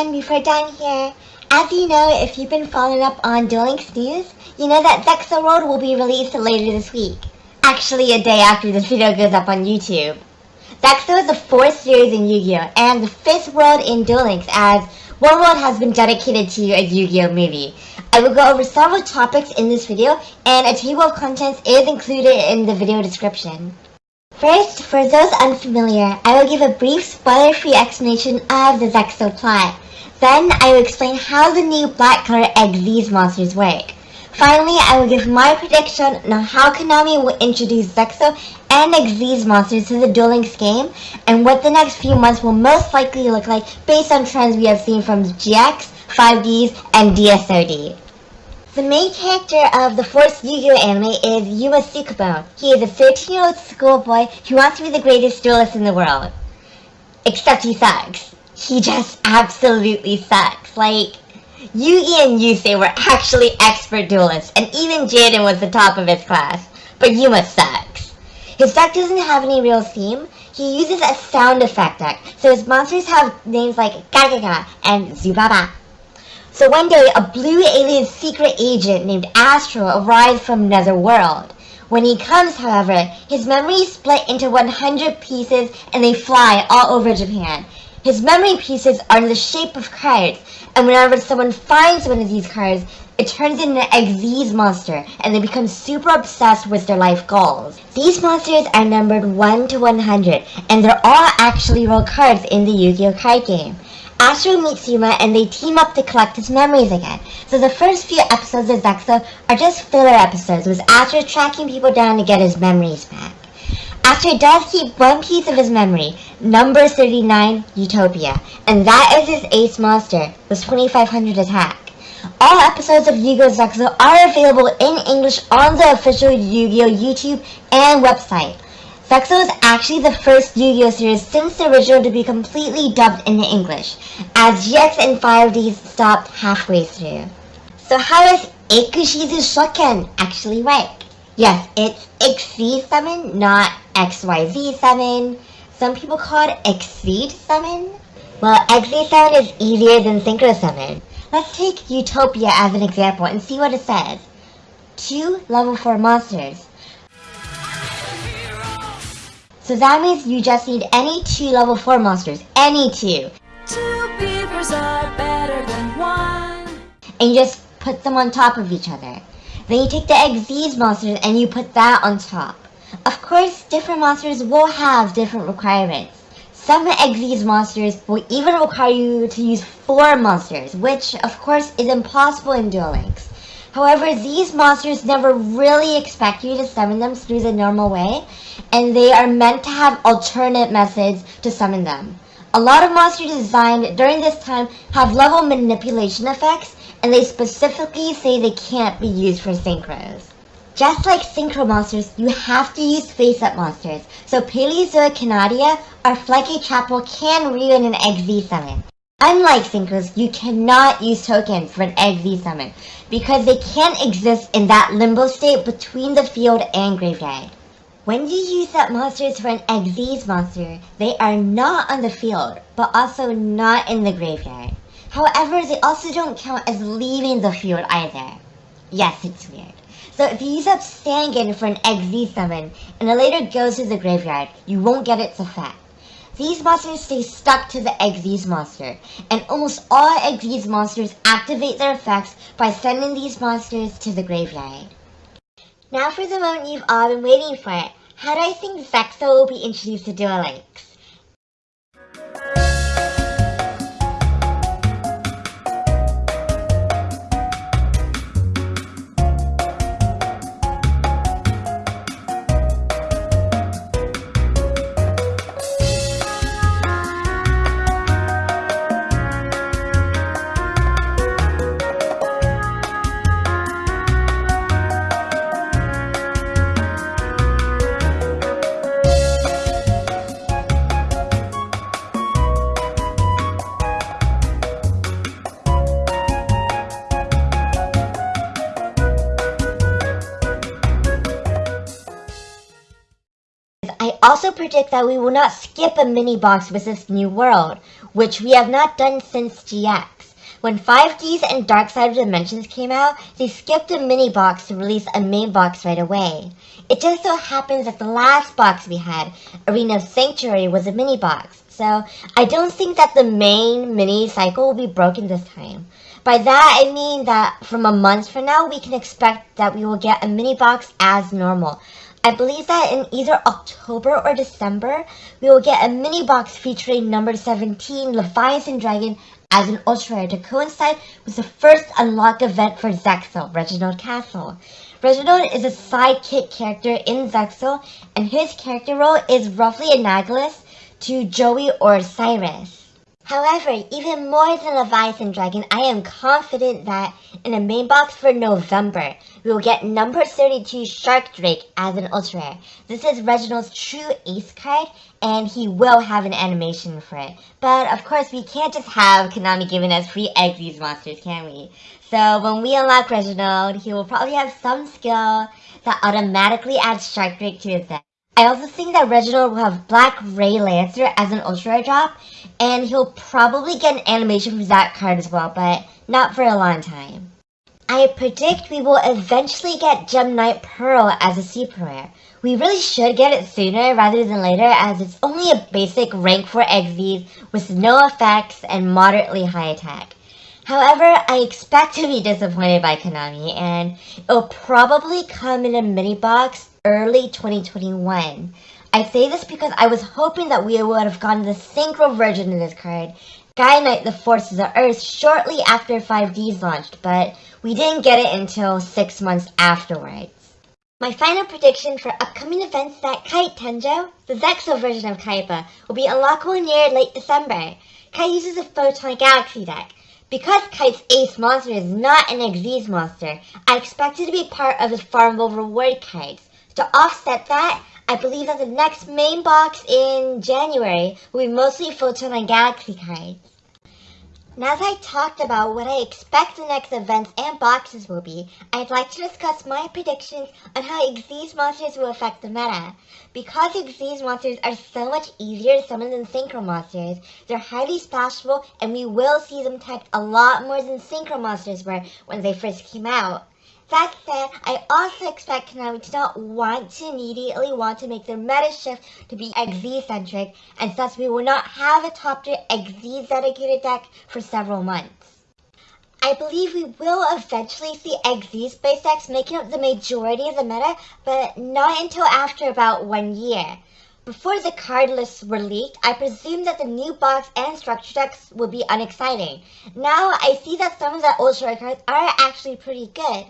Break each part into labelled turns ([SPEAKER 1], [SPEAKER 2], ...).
[SPEAKER 1] everyone, Before Dawn here. As you know, if you've been following up on Duel Links news, you know that Zexal World will be released later this week. Actually, a day after this video goes up on YouTube. Zexal is the fourth series in Yu-Gi-Oh! and the fifth world in Duel Links as one world has been dedicated to a Yu-Gi-Oh! movie. I will go over several topics in this video and a table of contents is included in the video description. First, for those unfamiliar, I will give a brief spoiler-free explanation of the Zexal plot. Then, I will explain how the new black color Xyz monsters work. Finally, I will give my prediction on how Konami will introduce Zexal and Xyz monsters to the Duel Links game, and what the next few months will most likely look like based on trends we have seen from GX, 5Ds, and DSOD. The main character of the fourth Yu-Gi-Oh anime is Yuma Tsukumo. He is a 13-year-old schoolboy who wants to be the greatest duelist in the world. Except he sucks. He just absolutely sucks. Like, Yugi and Yusei were actually expert duelists, and even Jaden was the top of his class. But Yuma sucks. His deck doesn't have any real theme. He uses a sound effect deck, so his monsters have names like Gagaga and Zubaba. So one day, a blue alien secret agent named Astral arrives from another world. When he comes, however, his memories split into 100 pieces and they fly all over Japan. His memory pieces are in the shape of cards, and whenever someone finds one of these cards, it turns into an Xyz monster, and they become super obsessed with their life goals. These monsters are numbered 1 to 100, and they're all actually real cards in the Yu-Gi-Oh! card game. Astral meets Yuma and they team up to collect his memories again. So the first few episodes of Zexal are just filler episodes with Astral tracking people down to get his memories back. Astral does keep one piece of his memory, number 39, Utopia, and that is his ace monster, with 2500 attack. All episodes of Yu-Gi-Oh! Zexal are available in English on the official Yu-Gi-Oh! YouTube and website. Zexal is actually the first Yu-Gi-Oh! series since the original to be completely dubbed into English, as GX and 5D stopped halfway through. So how does Ikushizu Shoken actually work? Yes, it's Exceed Summon, not XYZ Summon. Some people call it Exceed Summon. Well, Exceed Summon is easier than Synchro Summon. Let's take Utopia as an example and see what it says. Two level 4 monsters. So that means you just need any two level 4 monsters. Any two. Two beavers are better than one. And you just put them on top of each other. Then you take the Xyz monsters and you put that on top. Of course, different monsters will have different requirements. Some Xyz monsters will even require you to use 4 monsters, which of course is impossible in Duel Links. However, these monsters never really expect you to summon them through the normal way, and they are meant to have alternate methods to summon them. A lot of monsters designed during this time have level manipulation effects, and they specifically say they can't be used for synchros. Just like synchro monsters, you have to use face-up monsters, so Paleozoic Canadia or Flyke Chapel can ruin an Xyz summon. Unlike synchros, you cannot use tokens for an Xyz summon, because they can't exist in that limbo state between the field and graveyard. When you use up monsters for an Xyz monster, they are not on the field, but also not in the graveyard. However, they also don't count as leaving the field either. Yes, it's weird. So if you use up Sangan for an Xyz summon, and it later goes to the graveyard, you won't get its effect. These monsters stay stuck to the Xyz monster, and almost all Xyz monsters activate their effects by sending these monsters to the graveyard. Now for the moment you've all been waiting for, how do I think Zexal will be introduced to Duel Links? Also predict that we will not skip a mini box with this new world, which we have not done since GX. When 5Ds and Dark Side of Dimensions came out, they skipped a mini box to release a main box right away. It just so happens that the last box we had, Arena of Sanctuary, was a mini box, so I don't think that the main mini cycle will be broken this time. By that, I mean that from a month from now, we can expect that we will get a mini box as normal. I believe that in either October or December, we will get a mini box featuring number 17 Leviathan Dragon as an ultra rare to coincide with the first unlock event for Zexal, Reginald Kastle. Reginald is a sidekick character in Zexal, and his character role is roughly analogous to Joey or Cyrus. However, even more than Leviathan Dragon, I am confident that in a main box for November, we will get number 32 Shark Drake as an ultra rare. This is Reginald's true ace card, and he will have an animation for it. But of course, we can't just have Konami giving us free eggs these monsters, can we? So when we unlock Reginald, he will probably have some skill that automatically adds Shark Drake to his deck. I also think that Reginald will have Black Ray Lancer as an Ultra rare drop, and he'll probably get an animation for that card as well, but not for a long time. I predict we will eventually get Gem Knight Pearl as a super rare. We really should get it sooner rather than later as it's only a basic rank 4 Xyz with no effects and moderately high attack. However, I expect to be disappointed by Konami and it'll probably come in a mini box early 2021. I say this because I was hoping that we would have gotten the synchro version of this card, Gaia Knight the Forces of Earth, shortly after 5Ds launched, but we didn't get it until 6 months afterwards. My final prediction for upcoming events that Kite Tenjo, the Zexal version of Kaiba, will be unlockable near late December. Kite uses a Photon Galaxy deck. Because Kite's ace monster is not an Xyz monster, I expect it to be part of the farmable reward cards. To offset that, I believe that the next main box in January will be mostly Photon and Galaxy cards. Now that I talked about what I expect the next events and boxes will be, I'd like to discuss my predictions on how Xyz monsters will affect the meta. Because Xyz monsters are so much easier to summon than Synchro monsters, they're highly splashable and we will see them tech a lot more than Synchro monsters were when they first came out. That said, I also expect to not want to immediately want to make their meta shift to be Xyz-centric, and thus we will not have a top tier Xyz dedicated deck for several months. I believe we will eventually see Xyz space decks making up the majority of the meta, but not until after about one year. Before the card lists were leaked, I presumed that the new box and structure decks would be unexciting. Now I see that some of the old short cards are actually pretty good.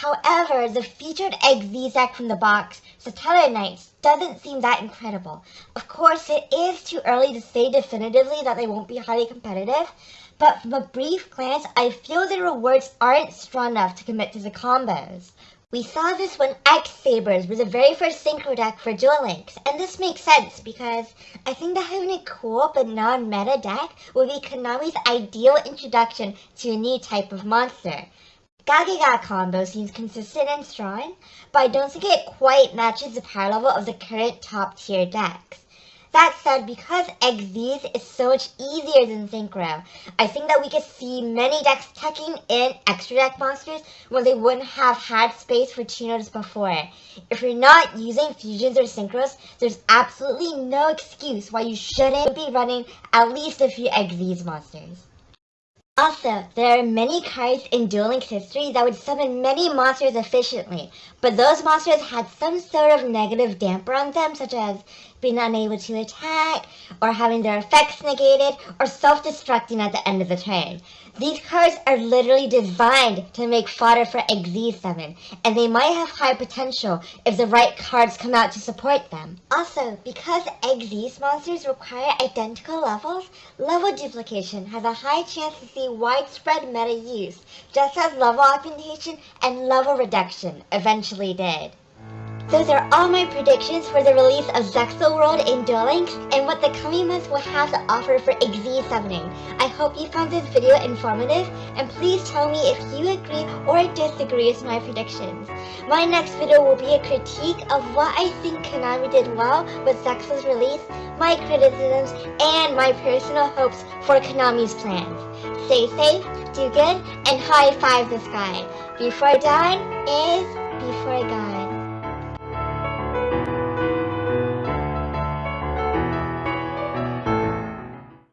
[SPEAKER 1] However, the featured Xyz deck from the box, Satellarknights, doesn't seem that incredible. Of course, it is too early to say definitively that they won't be highly competitive, but from a brief glance, I feel the rewards aren't strong enough to commit to the combos. We saw this when X Sabers was the very first synchro deck for Duel Links, and this makes sense because I think that having a cool but non-meta deck will be Konami's ideal introduction to a new type of monster. Gagaga combo seems consistent and strong, but I don't think it quite matches the power level of the current top tier decks. That said, because Xyz is so much easier than Synchro, I think that we could see many decks tucking in extra deck monsters when they wouldn't have had space for Chinos before. If you're not using fusions or synchros, there's absolutely no excuse why you shouldn't be running at least a few Xyz monsters. Also, there are many cards in Duel Links history that would summon many monsters efficiently, but those monsters had some sort of negative damper on them, such as being unable to attack, or having their effects negated, or self-destructing at the end of the turn. These cards are literally designed to make fodder for XZ7, and they might have high potential if the right cards come out to support them. Also, because Xyz monsters require identical levels, level duplication has a high chance to see widespread meta use, just as level augmentation and level reduction eventually did. Those are all my predictions for the release of Zexal World in Duel Links and what the coming months will have to offer for Xyz summoning. I hope you found this video informative and please tell me if you agree or disagree with my predictions. My next video will be a critique of what I think Konami did well with Zexal's release, my criticisms, and my personal hopes for Konami's plans. Stay safe, do good, and high five the sky. Before dawn is before God.